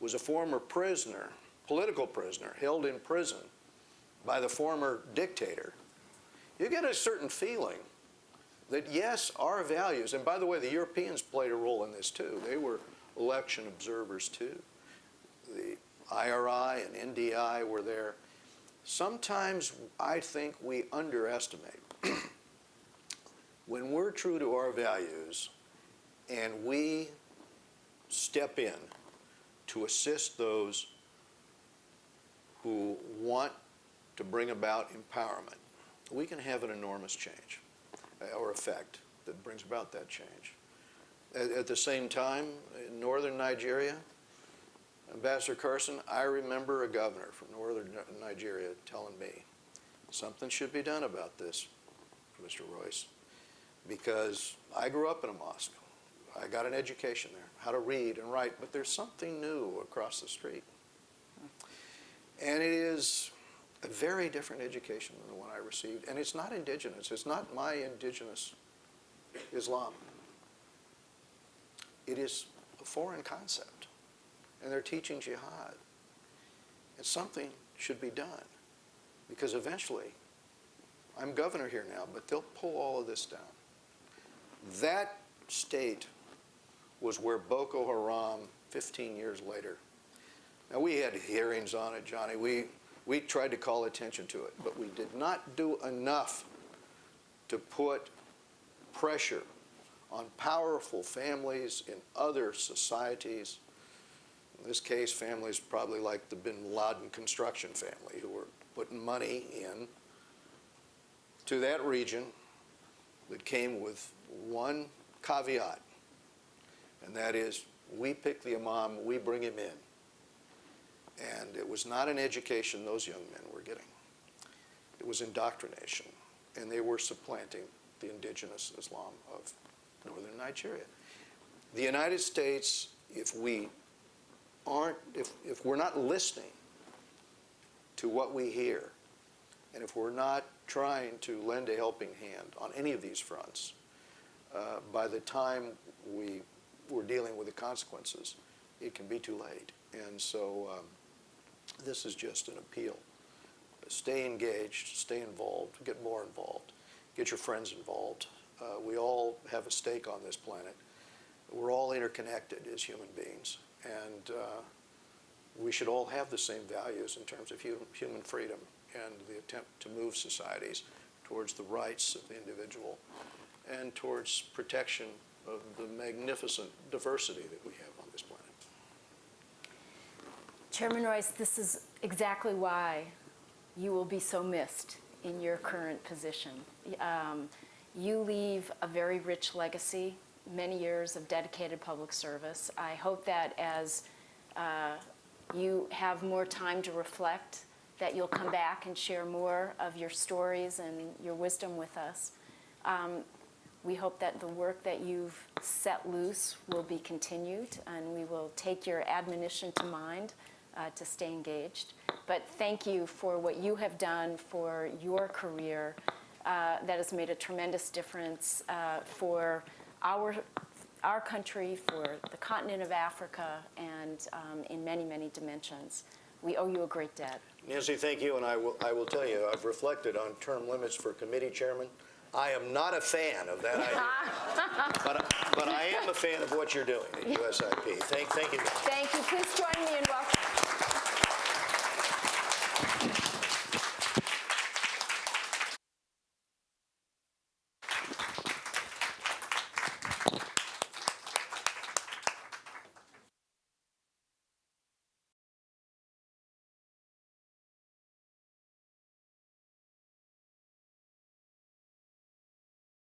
was a former prisoner, political prisoner, held in prison by the former dictator, you get a certain feeling that yes, our values, and by the way, the Europeans played a role in this too. They were election observers too. The IRI and NDI were there. Sometimes I think we underestimate when we're true to our values and we step in to assist those who want to bring about empowerment, we can have an enormous change uh, or effect that brings about that change. At the same time, in northern Nigeria, Ambassador Carson, I remember a governor from northern Nigeria telling me, something should be done about this, Mr. Royce because I grew up in a mosque. I got an education there, how to read and write, but there's something new across the street. And it is a very different education than the one I received. And it's not indigenous. It's not my indigenous Islam. It is a foreign concept. And they're teaching jihad. And something should be done. Because eventually, I'm governor here now, but they'll pull all of this down. That state was where Boko Haram, 15 years later. Now, we had hearings on it, Johnnie. We, we tried to call attention to it, but we did not do enough to put pressure on powerful families in other societies. In this case, families probably like the bin Laden construction family who were putting money in to that region that came with one caveat, and that is we pick the imam, we bring him in. And it was not an education those young men were getting. It was indoctrination, and they were supplanting the indigenous Islam of northern Nigeria. The United States, if we aren't, if, if we're not listening to what we hear, and if we're not trying to lend a helping hand on any of these fronts, uh, by the time we we're dealing with the consequences, it can be too late. And so um, this is just an appeal. Stay engaged, stay involved, get more involved, get your friends involved. Uh, we all have a stake on this planet. We're all interconnected as human beings, and uh, we should all have the same values in terms of hu- human freedom and the attempt to move societies towards the rights of the individual and towards protection of the magnificent diversity that we have on this planet. Chairman Royce, this is exactly why you will be so missed in your current position. Um, You leave a very rich legacy, many years of dedicated public service. I hope that as uh, you have more time to reflect, that you'll come back and share more of your stories and your wisdom with us. Um, We hope that the work that you've set loose will be continued, and we will take your admonition to mind uh, to stay engaged. But thank you for what you have done for your career uh, that has made a tremendous difference uh, for our, our country, for the continent of Africa, and um, in many, many dimensions. We owe you a great debt. Nancy, thank you, and I will, I will tell you, I've reflected on term limits for committee chairman. I am not a fan of that idea, but, I- but I am a fan of what you're doing at USIP. Thank, thank you. Thank you. Please join me in welcoming.